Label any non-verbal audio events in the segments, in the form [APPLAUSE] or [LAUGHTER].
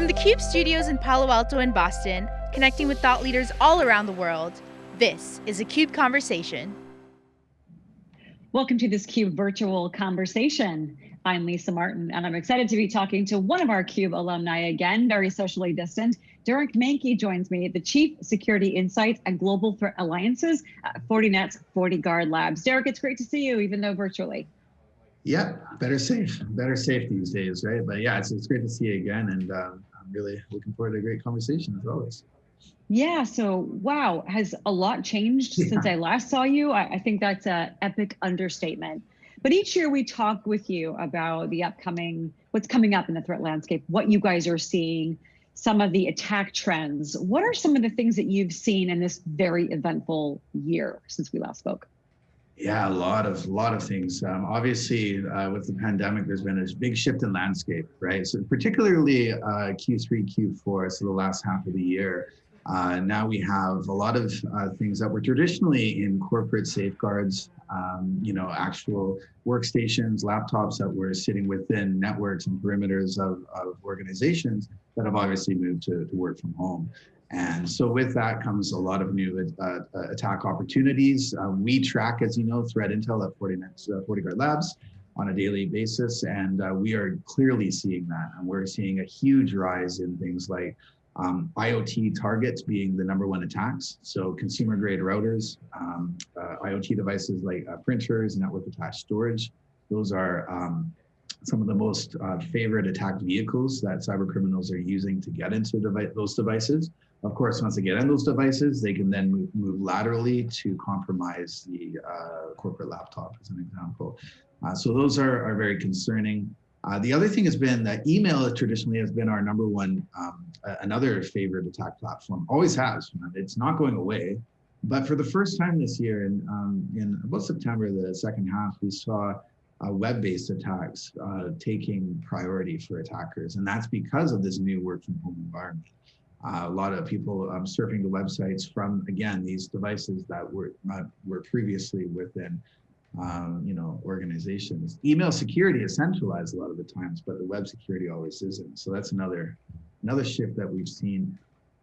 From the CUBE studios in Palo Alto and Boston, connecting with thought leaders all around the world, this is a CUBE Conversation. Welcome to this CUBE virtual conversation. I'm Lisa Martin, and I'm excited to be talking to one of our CUBE alumni again, very socially distant. Derek Manky joins me, the Chief Security Insights and Global Threat Alliances at Fortinet's FortiGuard Labs. Derek, it's great to see you, even though virtually. Yeah, better safe, better safe these days, right? But yeah, it's, it's great to see you again, and um, I'm really looking forward to a great conversation as always. Yeah, so wow, has a lot changed yeah. since I last saw you? I, I think that's an epic understatement. But each year we talk with you about the upcoming, what's coming up in the threat landscape, what you guys are seeing, some of the attack trends. What are some of the things that you've seen in this very eventful year since we last spoke? Yeah, a lot of lot of things. Um, obviously, uh, with the pandemic, there's been a big shift in landscape, right? So particularly uh, Q3, Q4, so the last half of the year. Uh, now we have a lot of uh, things that were traditionally in corporate safeguards, um, you know, actual workstations, laptops that were sitting within networks and perimeters of, of organizations that have obviously moved to, to work from home. And so with that comes a lot of new uh, uh, attack opportunities. Uh, we track, as you know, threat intel at Fortinet, uh, FortiGuard Labs on a daily basis. And uh, we are clearly seeing that. And we're seeing a huge rise in things like um, IoT targets being the number one attacks. So consumer grade routers, um, uh, IoT devices like printers, network attached storage. Those are um, some of the most favorite attack vehicles that cyber criminals are using to get into devi those devices. Of course, once they get on those devices, they can then move, move laterally to compromise the uh, corporate laptop, as an example. Uh, so those are, are very concerning. Uh, the other thing has been that email traditionally has been our number one, um, another favorite attack platform, always has. It's not going away. But for the first time this year, in, um, in about September, the second half, we saw uh, web-based attacks uh, taking priority for attackers. And that's because of this new work from home environment. Uh, a lot of people um, surfing the websites from, again, these devices that were not, were previously within, um, you know, organizations. Email security is centralized a lot of the times, but the web security always isn't. So that's another, another shift that we've seen.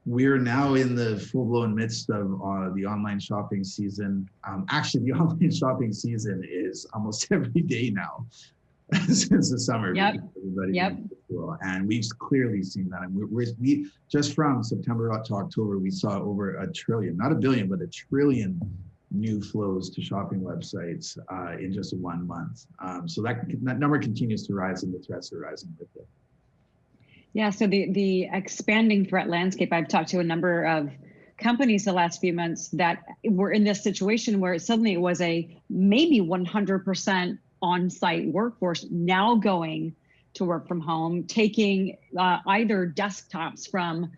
We're now in the full-blown midst of uh, the online shopping season. Um, actually, the [LAUGHS] online shopping season is almost [LAUGHS] every day now. [LAUGHS] since the summer. Yep. Yep. And we've clearly seen that. And we're, we just from September to October, we saw over a trillion, not a billion, but a trillion new flows to shopping websites uh, in just one month. Um, so that, that number continues to rise and the threats are rising with it. Yeah, so the, the expanding threat landscape, I've talked to a number of companies the last few months that were in this situation where suddenly it was a maybe 100% on-site workforce now going to work from home, taking uh, either desktops from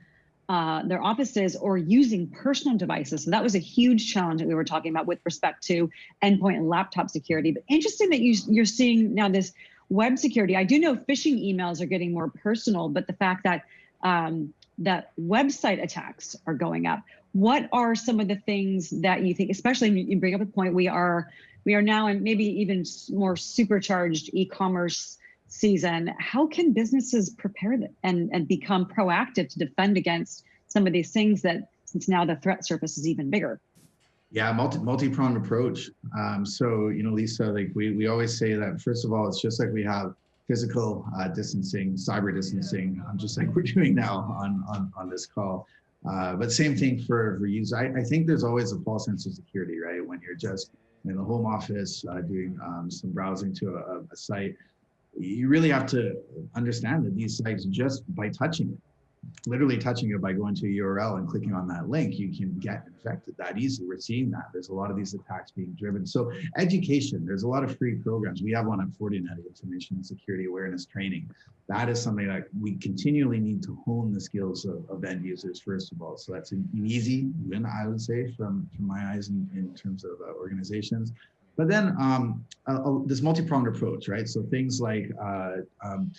uh, their offices or using personal devices. So that was a huge challenge that we were talking about with respect to endpoint and laptop security. But interesting that you, you're seeing now this web security. I do know phishing emails are getting more personal, but the fact that um, that website attacks are going up. What are some of the things that you think, especially you bring up a point, we are we are now in maybe even more supercharged e-commerce season. How can businesses prepare and, and become proactive to defend against some of these things that since now the threat surface is even bigger? Yeah, multi multi-pronged approach. Um, so, you know, Lisa, like we, we always say that first of all, it's just like we have physical uh, distancing, cyber distancing, um, just like we're doing now on, on, on this call. Uh, but same thing for, for use. I, I think there's always a false sense of security, right? When you're just in the home office, uh, doing um, some browsing to a, a, site, you really have to understand that these sites, just by touching it, literally touching it by going to a URL and clicking on that link, you can get infected that easily. We're seeing that. There's a lot of these attacks being driven. So education, there's a lot of free programs. We have one at Fortinet, Information Security Awareness Training. That is something that we continually need to hone the skills of, of end users, first of all. So that's an easy win, I would say, from, from my eyes in, in terms of uh, organizations. But then um, uh, this multi-pronged approach, right? So things like uh, um,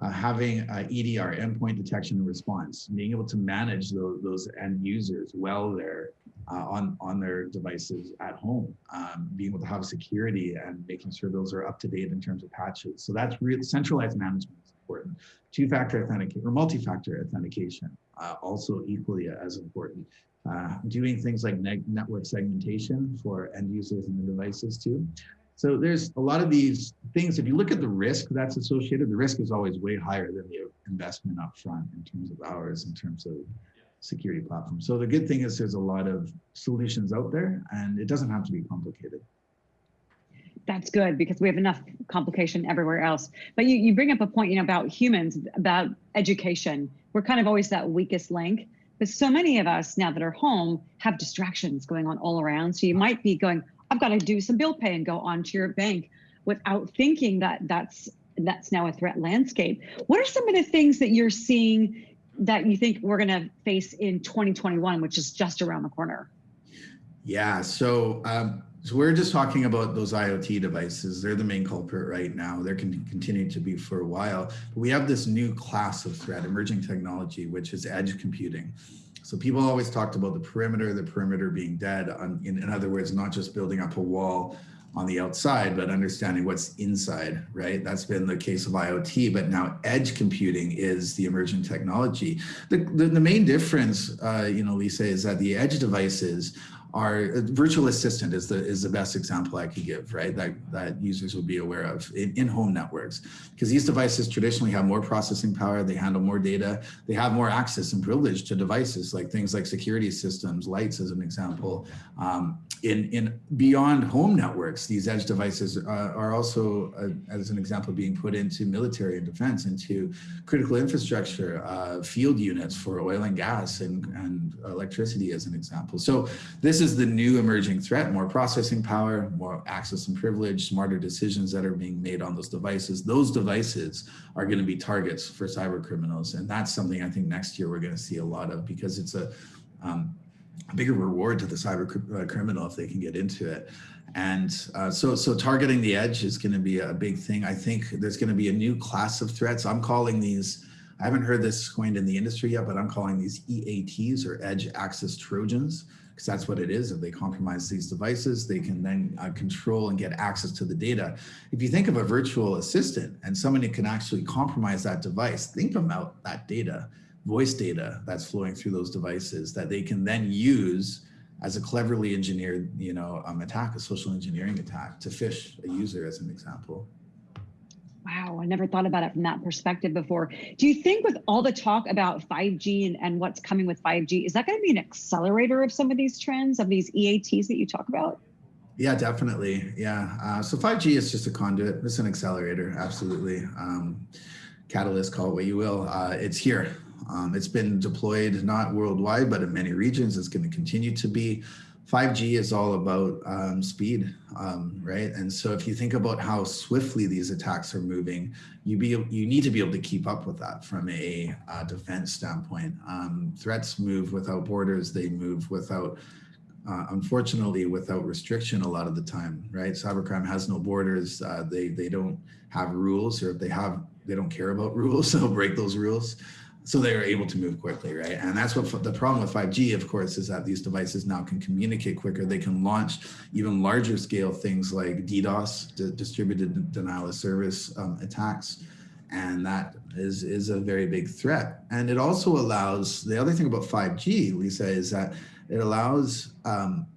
uh, having EDR, endpoint detection and response, being able to manage those, those end users well there uh, on, on their devices at home, um, being able to have security and making sure those are up to date in terms of patches. So that's real centralized management is important. Two-factor authentication or multi-factor authentication, uh, also equally as important. Uh, doing things like network segmentation for end users and the devices too. So there's a lot of these things. If you look at the risk that's associated, the risk is always way higher than the investment up front in terms of hours, in terms of security platform. So the good thing is there's a lot of solutions out there and it doesn't have to be complicated. That's good because we have enough complication everywhere else. But you, you bring up a point, you know, about humans, about education. We're kind of always that weakest link. But so many of us now that are home have distractions going on all around. So you might be going, I've got to do some bill pay and go onto your bank without thinking that that's that's now a threat landscape. What are some of the things that you're seeing that you think we're going to face in 2021, which is just around the corner? Yeah, so um, so we're just talking about those IoT devices. They're the main culprit right now. They're going to continue to be for a while. But we have this new class of threat, emerging technology, which is edge computing. So people always talked about the perimeter, the perimeter being dead. In, in other words, not just building up a wall on the outside, but understanding what's inside, right? That's been the case of IoT, but now edge computing is the emerging technology. The, the, the main difference, uh, you know, Lisa, is that the edge devices our virtual assistant is the is the best example I could give, right? That that users would be aware of in, in home networks, because these devices traditionally have more processing power, they handle more data, they have more access and privilege to devices like things like security systems, lights as an example. Um, in in beyond home networks, these edge devices uh, are also, uh, as an example, being put into military and defense, into critical infrastructure, uh, field units for oil and gas and and electricity, as an example. So this is the new emerging threat, more processing power, more access and privilege, smarter decisions that are being made on those devices. Those devices are going to be targets for cyber criminals. And that's something I think next year we're going to see a lot of because it's a, um, a bigger reward to the cyber uh, criminal if they can get into it. And uh, so, so targeting the edge is going to be a big thing. I think there's going to be a new class of threats. I'm calling these, I haven't heard this coined in the industry yet, but I'm calling these EATs or edge access Trojans because that's what it is. If they compromise these devices, they can then uh, control and get access to the data. If you think of a virtual assistant and somebody can actually compromise that device, think about that data, voice data that's flowing through those devices that they can then use as a cleverly engineered, you know, um, attack, a social engineering attack to phish a user as an example. Wow, I never thought about it from that perspective before. Do you think with all the talk about 5G and, and what's coming with 5G, is that going to be an accelerator of some of these trends, of these EATs that you talk about? Yeah, definitely. Yeah. Uh, so 5G is just a conduit. It's an accelerator. Absolutely. Um, catalyst, call it what you will. Uh, it's here. Um, it's been deployed not worldwide, but in many regions. It's going to continue to be. 5G is all about um, speed, um, right? And so if you think about how swiftly these attacks are moving, you be you need to be able to keep up with that from a uh, defense standpoint. Um, threats move without borders; they move without, uh, unfortunately, without restriction a lot of the time, right? Cybercrime has no borders. Uh, they they don't have rules, or if they have, they don't care about [LAUGHS] rules. They'll break those rules so they are able to move quickly, right? And that's what the problem with 5G, of course, is that these devices now can communicate quicker. They can launch even larger scale things like DDoS, distributed denial of service um, attacks. And that is, is a very big threat. And it also allows, the other thing about 5G, Lisa, is that it allows um,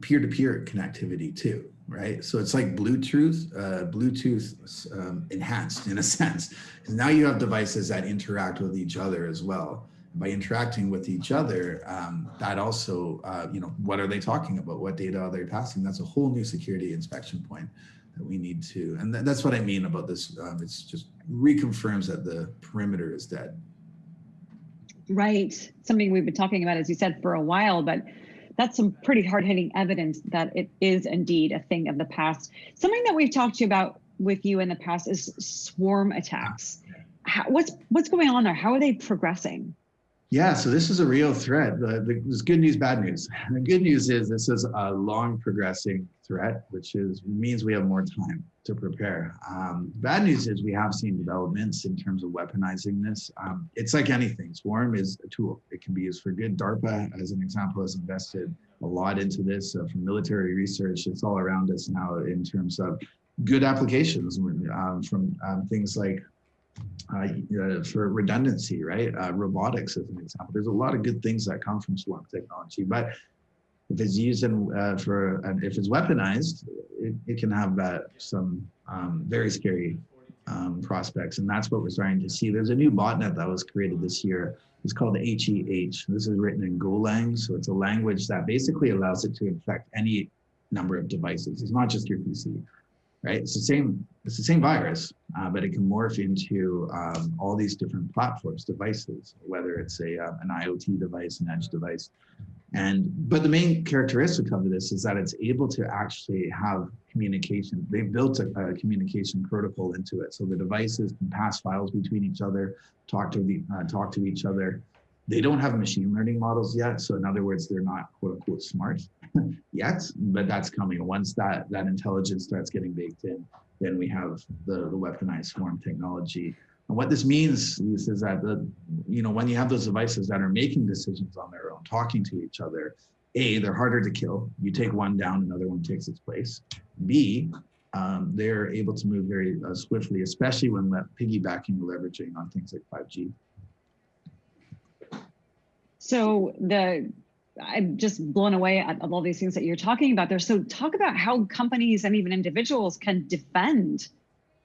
peer-to-peer -peer connectivity too right? So it's like Bluetooth, uh, Bluetooth um, enhanced in a [LAUGHS] sense, now you have devices that interact with each other as well. By interacting with each other, um, that also, uh, you know, what are they talking about? What data are they passing? That's a whole new security inspection point that we need to, and th that's what I mean about this. Um, it's just reconfirms that the perimeter is dead. Right. Something we've been talking about, as you said, for a while, but that's some pretty hard hitting evidence that it is indeed a thing of the past. Something that we've talked to you about with you in the past is swarm attacks. How, what's what's going on there? How are they progressing? Yeah, so this is a real threat. The, the, there's good news, bad news. [LAUGHS] The good news is this is a long progressing threat, which is means we have more time to prepare. Um, bad news is we have seen developments in terms of weaponizing this. Um, it's like anything. Swarm is a tool. It can be used for good. DARPA, as an example, has invested a lot into this uh, from military research. It's all around us now in terms of good applications um, from um, things like uh, uh, for redundancy, right? Uh, robotics as an example. There's a lot of good things that come from swarm technology, but if it's used in, uh, for, if it's weaponized, it, it can have some um, very scary um, prospects. And that's what we're starting to see. There's a new botnet that was created this year. It's called HEH. This is written in Golang. So it's a language that basically allows it to infect any number of devices. It's not just your PC right? It's the same, it's the same virus, uh, but it can morph into um, all these different platforms, devices, whether it's a uh, an IoT device, an edge device. And, but the main characteristic of this is that it's able to actually have communication. They've built a, a communication protocol into it. So the devices can pass files between each other, talk to the, uh, talk to each other, they don't have machine learning models yet. So in other words, they're not quote unquote smart [LAUGHS] yet, but that's coming. Once that, that intelligence starts getting baked in, then we have the, the weaponized swarm technology. And what this means is, is that the, you know, when you have those devices that are making decisions on their own, talking to each other, A, they're harder to kill. You take one down, another one takes its place. B, um, they're able to move very uh, swiftly, especially when piggybacking leveraging on things like 5G. So the I'm just blown away at, all these things that you're talking about there. So talk about how companies and even individuals can defend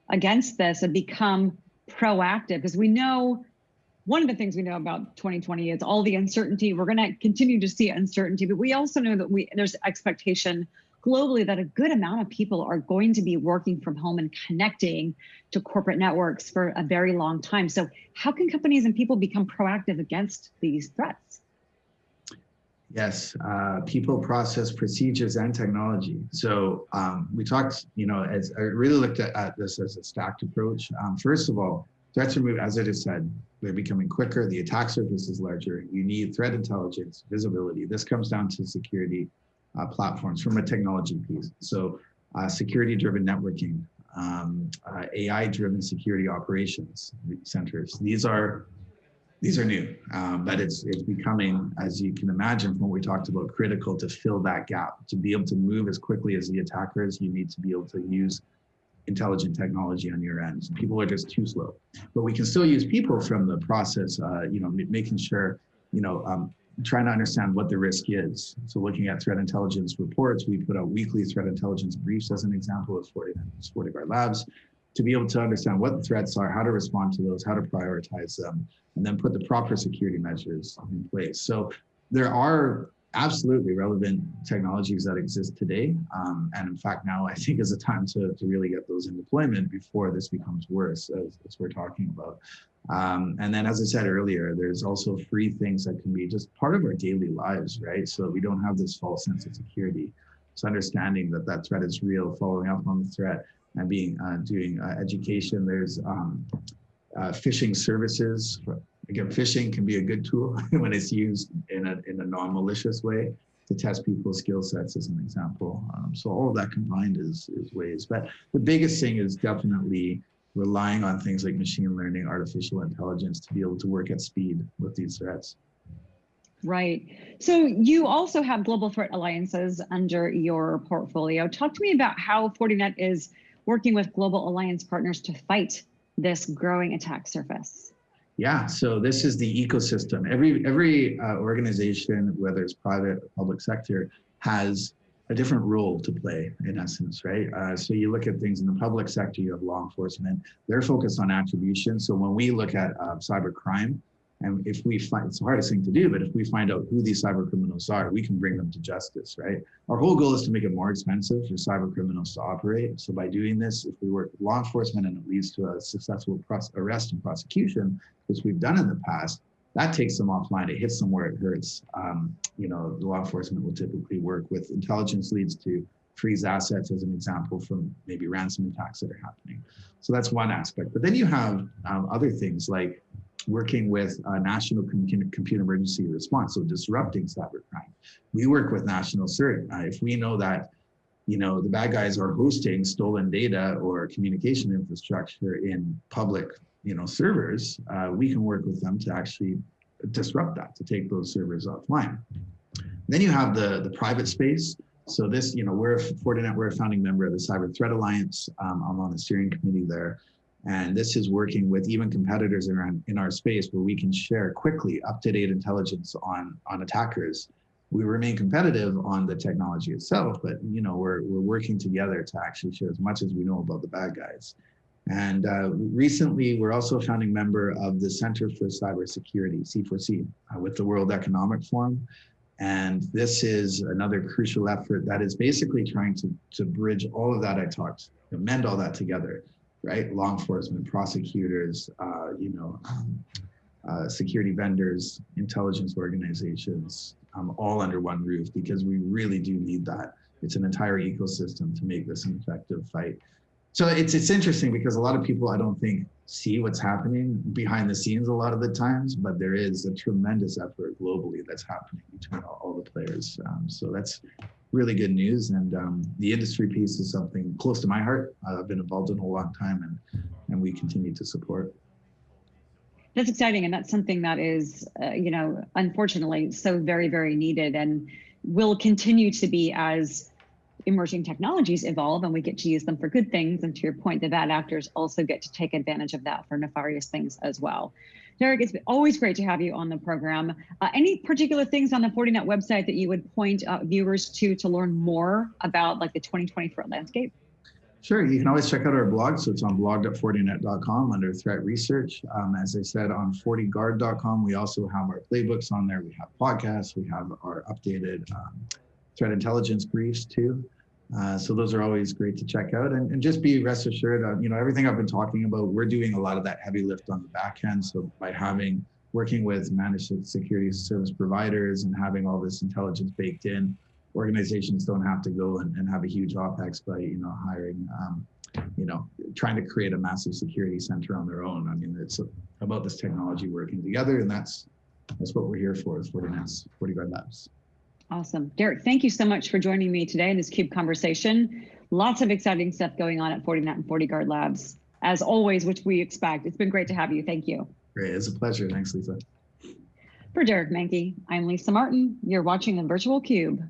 against this and become proactive because we know one of the things we know about 2020 is all the uncertainty. We're going to continue to see uncertainty, but we also know that we there's expectation globally that a good amount of people are going to be working from home and connecting to corporate networks for a very long time. So how can companies and people become proactive against these threats? Yes, uh, people, process, procedures, and technology. So um, we talked, you know, as I really looked at, at this as a stacked approach. Um, first of all, threats are moving, as I just said, they're becoming quicker. The attack surface is larger. You need threat intelligence, visibility. This comes down to security uh, platforms from a technology piece. So uh, security-driven networking, um, uh, AI-driven security operations centers. These are these are new, um, but it's it's becoming, as you can imagine from what we talked about, critical to fill that gap. To be able to move as quickly as the attackers, you need to be able to use intelligent technology on your end. People are just too slow, but we can still use people from the process. Uh, you know, making sure you know um, trying to understand what the risk is. So looking at threat intelligence reports, we put out weekly threat intelligence briefs as an example of 40, 40 of our labs to be able to understand what the threats are, how to respond to those, how to prioritize them, and then put the proper security measures in place. So there are absolutely relevant technologies that exist today. Um, and in fact, now I think is a time to, to really get those in deployment before this becomes worse, as, as we're talking about. Um, and then, as I said earlier, there's also free things that can be just part of our daily lives, right? So we don't have this false sense of security. So understanding that that threat is real, following up on the threat, and being uh, doing uh, education. There's um, uh, phishing services. Again, phishing can be a good tool [LAUGHS] when it's used in a in a non-malicious way to test people's skill sets, as an example. Um, so all of that combined is is ways. But the biggest thing is definitely relying on things like machine learning, artificial intelligence to be able to work at speed with these threats. Right. So you also have global threat alliances under your portfolio. Talk to me about how Fortinet is working with global alliance partners to fight this growing attack surface. Yeah, so this is the ecosystem. Every every uh, organization, whether it's private or public sector, has a different role to play in essence, right? Uh, so you look at things in the public sector, you have law enforcement, they're focused on attribution. So when we look at uh, cyber crime, and if we find, it's the hardest thing to do, but if we find out who these cyber criminals are, we can bring them to justice, right? Our whole goal is to make it more expensive for cyber criminals to operate. So by doing this, if we work with law enforcement and it leads to a successful arrest and prosecution, which we've done in the past, that takes them offline. It hits them where it hurts. Um, you know, the law enforcement will typically work with intelligence leads to freeze assets as an example from maybe ransom attacks that are happening. So that's one aspect. But then you have um, other things like working with uh, National Computer Emergency Response, so disrupting cybercrime. We work with National CERT. Uh, if we know that you know the bad guys are hosting stolen data or communication infrastructure in public you know, servers, uh, we can work with them to actually disrupt that, to take those servers offline. Then you have the, the private space. So this, you know, we're Fortinet, we're a founding member of the Cyber Threat Alliance. Um, I'm on the steering committee there. And this is working with even competitors in our, in our space where we can share quickly up-to-date intelligence on, on attackers. We remain competitive on the technology itself, but you know we're, we're working together to actually share as much as we know about the bad guys. And uh, recently, we're also a founding member of the Center for Cybersecurity, C4C, uh, with the World Economic Forum. And this is another crucial effort that is basically trying to, to bridge all of that I talked, mend all that together, right? Law enforcement, prosecutors, uh, you know, um, uh, security vendors, intelligence organizations, um, all under one roof, because we really do need that. It's an entire ecosystem to make this an effective fight. So it's it's interesting because a lot of people I don't think see what's happening behind the scenes a lot of the times, but there is a tremendous effort globally that's happening between all, all the players. Um, so that's really good news, and um, the industry piece is something close to my heart. Uh, I've been involved in a long time, and and we continue to support. That's exciting, and that's something that is, uh, you know, unfortunately, so very very needed, and will continue to be as emerging technologies evolve and we get to use them for good things. And to your point, the bad actors also get to take advantage of that for nefarious things as well. Derek, it's always great to have you on the program. Uh, any particular things on the Fortinet website that you would point uh, viewers to to learn more about like the 2020 threat landscape? Sure, you can always check out our blog. So it's on blog.fortinet.com under threat research. Um, as I said, on fortiguard.com, we also have our playbooks on there. We have podcasts, we have our updated um, threat intelligence briefs too. Uh, so those are always great to check out and, and just be rest assured of, you know, everything I've been talking about, we're doing a lot of that heavy lift on the back end. So by having, working with managed security service providers and having all this intelligence baked in, organizations don't have to go and, and have a huge OPEX by, you know, hiring, um, you know, trying to create a massive security center on their own. I mean, it's about this technology working together and that's, that's what we're here for is FortiNet's FortiGuard Labs. Awesome. Derek, thank you so much for joining me today in this CUBE conversation. Lots of exciting stuff going on at Fortinet and FortiGuard Labs, as always, which we expect. It's been great to have you. Thank you. Great. It's a pleasure. Thanks, Lisa. For Derek Manky, I'm Lisa Martin. You're watching the Virtual Cube.